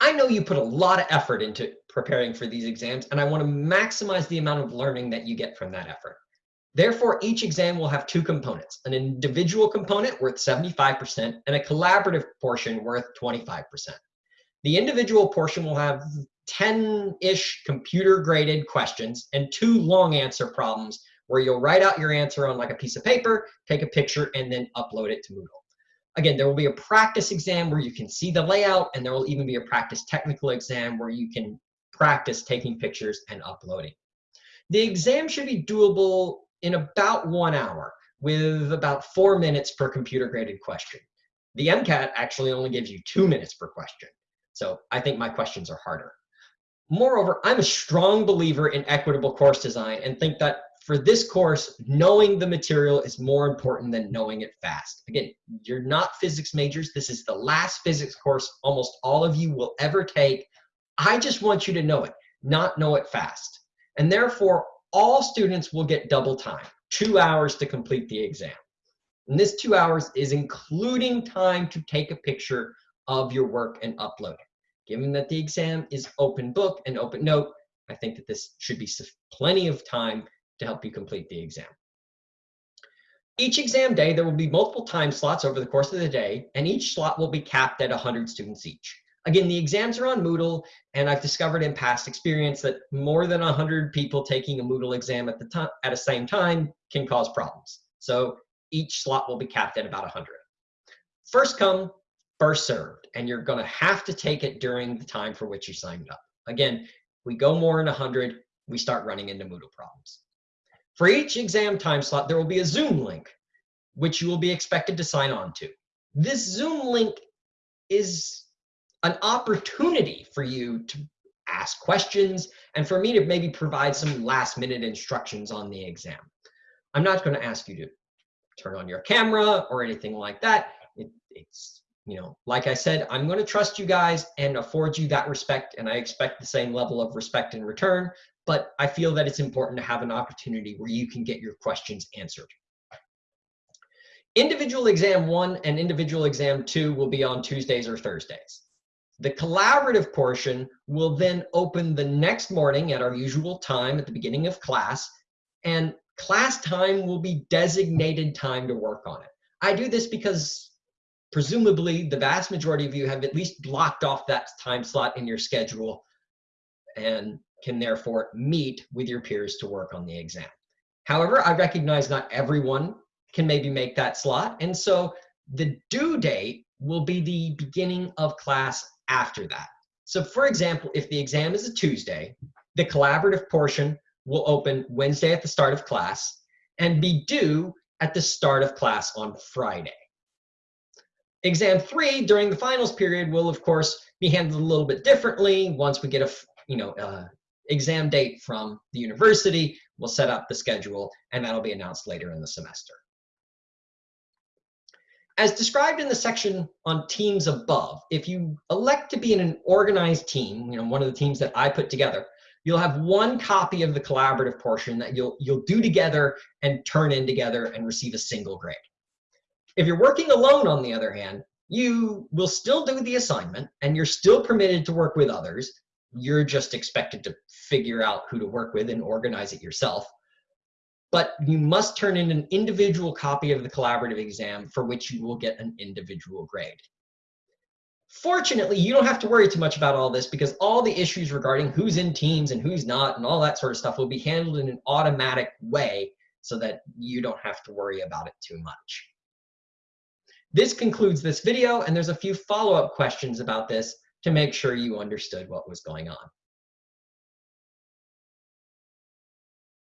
I know you put a lot of effort into preparing for these exams, and I want to maximize the amount of learning that you get from that effort. Therefore, each exam will have two components, an individual component worth 75% and a collaborative portion worth 25%. The individual portion will have 10-ish computer graded questions and two long answer problems where you'll write out your answer on like a piece of paper, take a picture, and then upload it to Moodle. Again, there will be a practice exam where you can see the layout, and there will even be a practice technical exam where you can practice taking pictures and uploading. The exam should be doable in about one hour with about four minutes per computer graded question. The MCAT actually only gives you two minutes per question. So I think my questions are harder. Moreover, I'm a strong believer in equitable course design and think that for this course, knowing the material is more important than knowing it fast. Again, you're not physics majors. This is the last physics course almost all of you will ever take. I just want you to know it, not know it fast. And therefore, all students will get double time, two hours to complete the exam. And this two hours is including time to take a picture of your work and upload it. Given that the exam is open book and open note, I think that this should be plenty of time to help you complete the exam. Each exam day, there will be multiple time slots over the course of the day, and each slot will be capped at 100 students each. Again, the exams are on Moodle, and I've discovered in past experience that more than 100 people taking a Moodle exam at the time at the same time can cause problems. So each slot will be capped at about 100. First come, first served, and you're going to have to take it during the time for which you signed up. Again, we go more than 100, we start running into Moodle problems. For each exam time slot, there will be a Zoom link, which you will be expected to sign on to. This Zoom link is an opportunity for you to ask questions and for me to maybe provide some last minute instructions on the exam. I'm not going to ask you to turn on your camera or anything like that. It, it's, you know, like I said, I'm going to trust you guys and afford you that respect, and I expect the same level of respect in return but I feel that it's important to have an opportunity where you can get your questions answered. Individual exam one and individual exam two will be on Tuesdays or Thursdays. The collaborative portion will then open the next morning at our usual time at the beginning of class, and class time will be designated time to work on it. I do this because presumably the vast majority of you have at least blocked off that time slot in your schedule and can therefore meet with your peers to work on the exam. However, I recognize not everyone can maybe make that slot. And so the due date will be the beginning of class after that. So for example, if the exam is a Tuesday, the collaborative portion will open Wednesday at the start of class and be due at the start of class on Friday. Exam three during the finals period will of course be handled a little bit differently once we get a you know uh, exam date from the university. We'll set up the schedule, and that'll be announced later in the semester. As described in the section on teams above, if you elect to be in an organized team, you know, one of the teams that I put together, you'll have one copy of the collaborative portion that you'll, you'll do together and turn in together and receive a single grade. If you're working alone, on the other hand, you will still do the assignment and you're still permitted to work with others, you're just expected to figure out who to work with and organize it yourself. But you must turn in an individual copy of the collaborative exam for which you will get an individual grade. Fortunately, you don't have to worry too much about all this because all the issues regarding who's in teams and who's not and all that sort of stuff will be handled in an automatic way so that you don't have to worry about it too much. This concludes this video, and there's a few follow-up questions about this to make sure you understood what was going on.